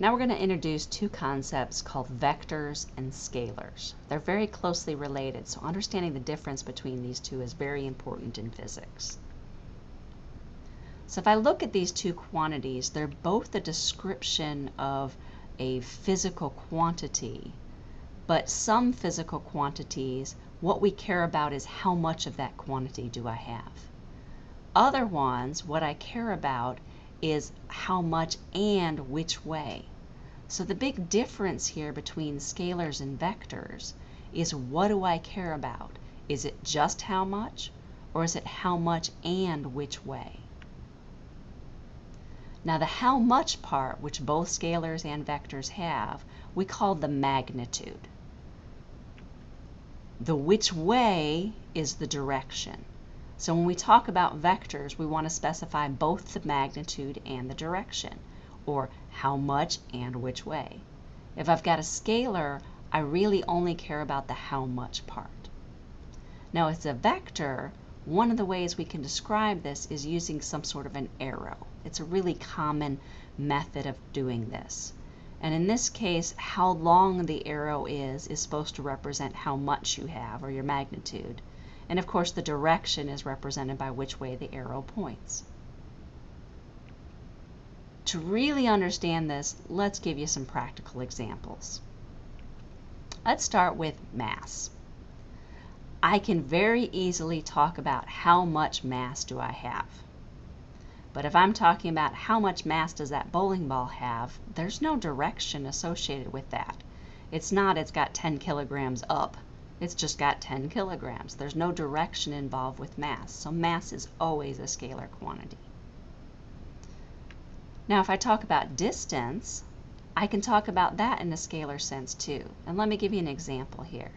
Now we're going to introduce two concepts called vectors and scalars. They're very closely related, so understanding the difference between these two is very important in physics. So if I look at these two quantities, they're both a description of a physical quantity, but some physical quantities, what we care about is how much of that quantity do I have. Other ones, what I care about is how much and which way. So the big difference here between scalars and vectors is what do I care about? Is it just how much or is it how much and which way? Now the how much part, which both scalars and vectors have, we call the magnitude. The which way is the direction. So when we talk about vectors, we want to specify both the magnitude and the direction, or how much and which way. If I've got a scalar, I really only care about the how much part. Now as a vector, one of the ways we can describe this is using some sort of an arrow. It's a really common method of doing this. And in this case, how long the arrow is is supposed to represent how much you have, or your magnitude. And of course, the direction is represented by which way the arrow points. To really understand this, let's give you some practical examples. Let's start with mass. I can very easily talk about how much mass do I have. But if I'm talking about how much mass does that bowling ball have, there's no direction associated with that. It's not it's got 10 kilograms up. It's just got 10 kilograms. There's no direction involved with mass. So mass is always a scalar quantity. Now if I talk about distance, I can talk about that in a scalar sense too. And let me give you an example here.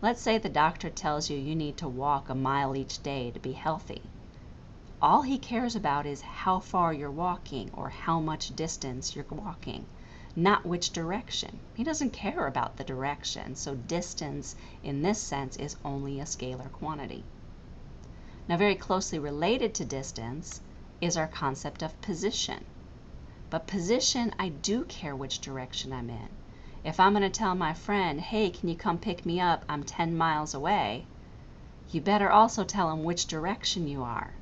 Let's say the doctor tells you you need to walk a mile each day to be healthy. All he cares about is how far you're walking or how much distance you're walking, not which direction. He doesn't care about the direction, so distance in this sense is only a scalar quantity. Now very closely related to distance is our concept of position. But position, I do care which direction I'm in. If I'm going to tell my friend, hey, can you come pick me up? I'm 10 miles away. You better also tell them which direction you are.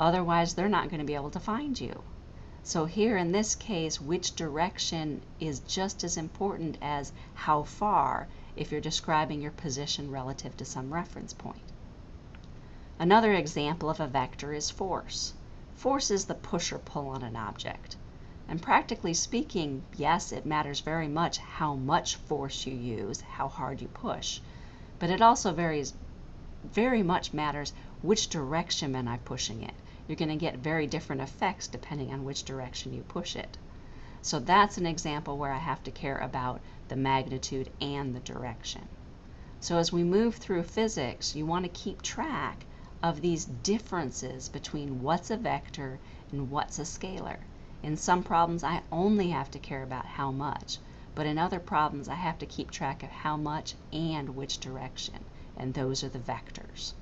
Otherwise, they're not going to be able to find you. So here in this case, which direction is just as important as how far if you're describing your position relative to some reference point. Another example of a vector is force. Force is the push or pull on an object. And practically speaking, yes, it matters very much how much force you use, how hard you push, but it also varies very much matters which direction am I pushing it. You're going to get very different effects depending on which direction you push it. So that's an example where I have to care about the magnitude and the direction. So as we move through physics, you want to keep track of these differences between what's a vector and what's a scalar. In some problems, I only have to care about how much, but in other problems, I have to keep track of how much and which direction, and those are the vectors.